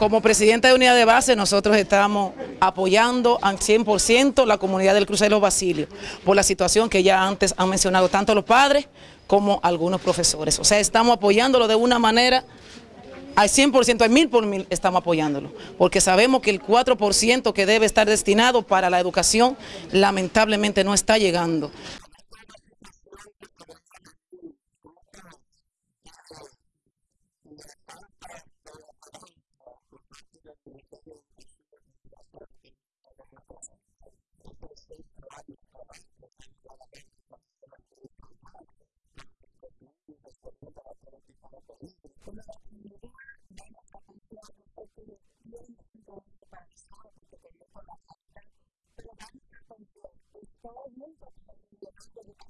Como presidenta de unidad de base, nosotros estamos apoyando al 100% la comunidad del Crucero Basilio por la situación que ya antes han mencionado tanto los padres como algunos profesores. O sea, estamos apoyándolo de una manera al 100%, al mil por mil estamos apoyándolo, porque sabemos que el 4% que debe estar destinado para la educación lamentablemente no está llegando. 한국의 방법이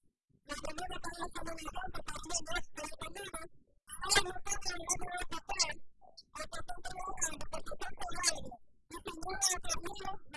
world,